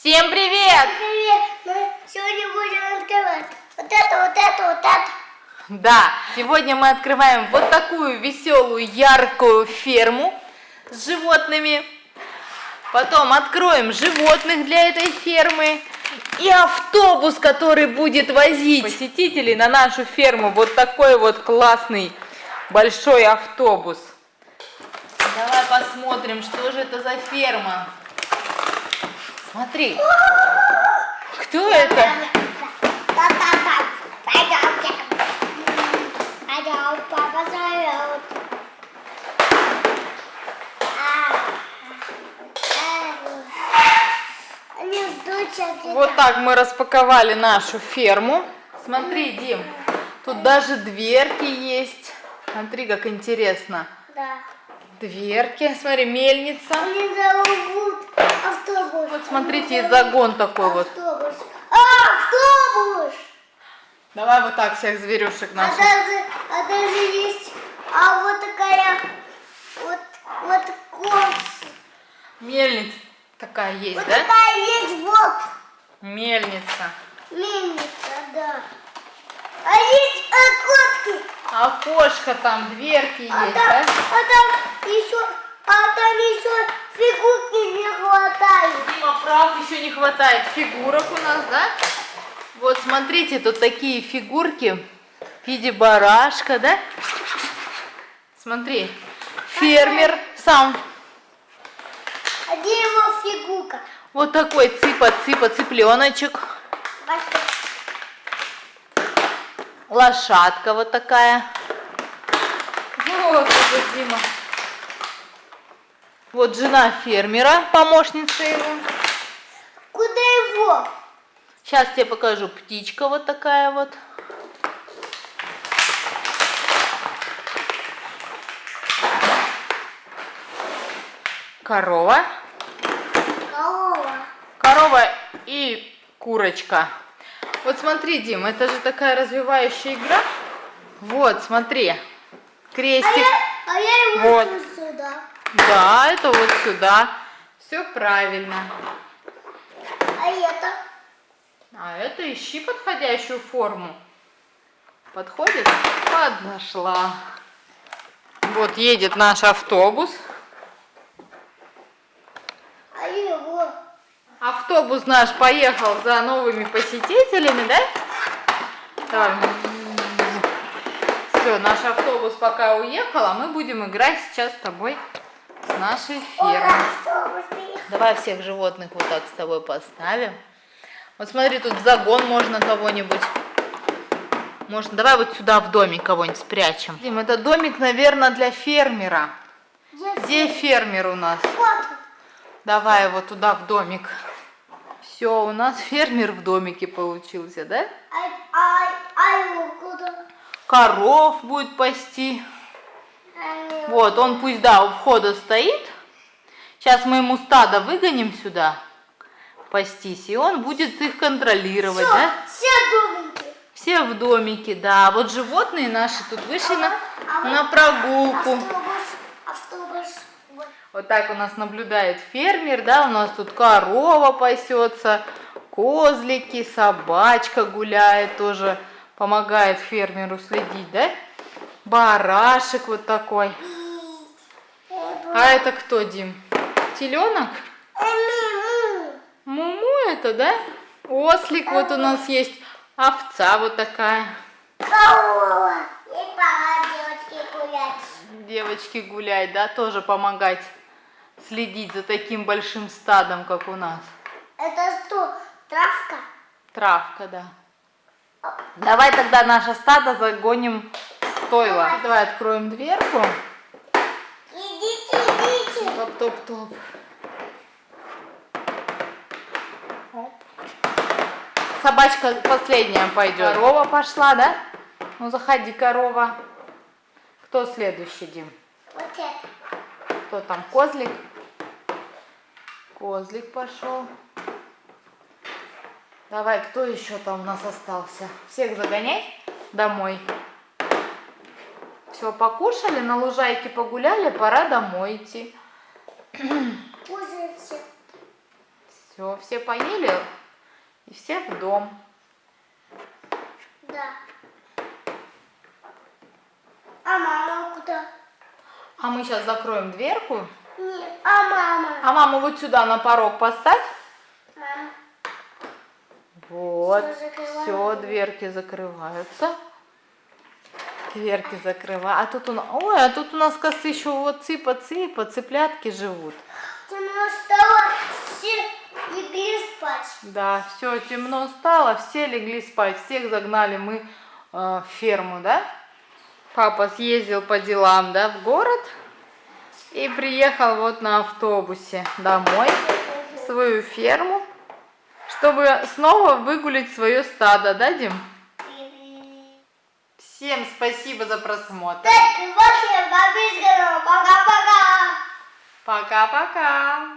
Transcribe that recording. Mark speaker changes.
Speaker 1: Всем привет!
Speaker 2: Привет! Мы сегодня будем открывать вот это, вот это, вот это.
Speaker 1: Да, сегодня мы открываем вот такую веселую, яркую ферму с животными. Потом откроем животных для этой фермы. И автобус, который будет возить посетителей на нашу ферму. Вот такой вот классный большой автобус. Давай посмотрим, что же это за ферма. Смотри. Кто это?
Speaker 2: Папа зовет.
Speaker 1: Вот так мы распаковали нашу ферму. Смотри, Дим, тут даже дверки есть. Смотри, как интересно.
Speaker 2: Да.
Speaker 1: Дверки, смотри, мельница.
Speaker 2: Они зовут автобус.
Speaker 1: Вот смотрите, и загон такой вот.
Speaker 2: Автобус. А, автобус!
Speaker 1: Давай вот так всех зверюшек
Speaker 2: А
Speaker 1: наших.
Speaker 2: даже, а даже есть, а вот такая, вот, вот кос.
Speaker 1: Мельница такая есть,
Speaker 2: Вот
Speaker 1: да?
Speaker 2: такая есть вот
Speaker 1: Мельница.
Speaker 2: мельница, да. А есть окошки.
Speaker 1: Окошко там, дверки
Speaker 2: А
Speaker 1: есть,
Speaker 2: там,
Speaker 1: да?
Speaker 2: а там еще, а там еще фигурки не хватает.
Speaker 1: Дима прав, еще не хватает фигурок у нас, да? Вот смотрите, тут такие фигурки в виде барашка, да? Смотри, фермер сам.
Speaker 2: А где его фигурка?
Speaker 1: Вот такой цыпа-цыпа, цыпленочек. Лошадка вот такая. Вот Дима. Вот жена фермера, помощница его.
Speaker 2: Куда его?
Speaker 1: Сейчас тебе покажу. Птичка вот такая вот. Корова.
Speaker 2: Корова.
Speaker 1: Корова и курочка. Вот смотри, Дим, это же такая развивающая игра. Вот, смотри.
Speaker 2: А
Speaker 1: Крестик.
Speaker 2: я, а я его
Speaker 1: вот.
Speaker 2: сюда.
Speaker 1: Да, это вот сюда. Все правильно.
Speaker 2: А это?
Speaker 1: А это ищи подходящую форму. Подходит? Подошла. Вот едет наш автобус.
Speaker 2: А его?
Speaker 1: Автобус наш поехал за новыми посетителями, да? Так. Все, наш автобус пока уехал, а мы будем играть сейчас с тобой с нашей
Speaker 2: приехал.
Speaker 1: Давай всех животных вот так с тобой поставим. Вот смотри, тут в загон можно кого-нибудь. Можно, давай вот сюда в домик кого-нибудь спрячем. Дим, это домик, наверное, для фермера. Где фермер у нас? Давай его туда в домик. Все, у нас фермер в домике получился, да?
Speaker 2: А, а, а его куда?
Speaker 1: Коров будет пасти.
Speaker 2: А
Speaker 1: Вот, он пусть, да, у входа стоит. Сейчас мы ему стадо выгоним сюда пастись, и он будет их контролировать,
Speaker 2: Всё,
Speaker 1: да?
Speaker 2: все домики.
Speaker 1: Все в домике, да. Вот животные наши тут вышли на,
Speaker 2: А вот
Speaker 1: на прогулку.
Speaker 2: Автобус. Вот.
Speaker 1: Так у нас наблюдает фермер, да, у нас тут корова пасется, козлики, собачка гуляет тоже, помогает фермеру следить, да? Барашек вот такой. А это кто, Дим? Теленок? Муму это, да? Ослик вот у нас есть, овца вот такая.
Speaker 2: Девочки гулять,
Speaker 1: да, тоже помогать следить за таким большим стадом, как у нас.
Speaker 2: Это что, травка?
Speaker 1: Травка, да. Давай тогда наше стадо загоним в стойло. Давай откроем дверку.
Speaker 2: Идите, идите.
Speaker 1: Топ-топ-топ. Оп. Собачка последняя пойдет. Корова пошла, да? Ну заходи, корова. Кто следующий, Дим?
Speaker 2: Вот это.
Speaker 1: Кто там? Козлик? Козлик пошел. Давай, кто еще там у нас остался? Всех загонять домой. Все, покушали, на лужайке погуляли, пора домой идти.
Speaker 2: Кушайте.
Speaker 1: Все, все поели и все в дом.
Speaker 2: Да. А мама куда?
Speaker 1: А мы сейчас закроем дверку.
Speaker 2: Нет, а мама?
Speaker 1: А маму вот сюда на порог поставь.
Speaker 2: Мама.
Speaker 1: Вот. Все, дверки закрываются. Дверки закрываю. А тут у нас, ой, а тут у нас, кажется, еще вот цыпа-цыпа, цыплятки живут.
Speaker 2: Темно стало, все легли спать.
Speaker 1: Да, все, темно стало, все легли спать, всех загнали мы э, в ферму, да? Папа съездил по делам, да, в город и приехал вот на автобусе домой в свою ферму, чтобы снова выгулить свое стадо, да, Дим? Всем спасибо за просмотр.
Speaker 2: Пока-пока.
Speaker 1: Пока-пока.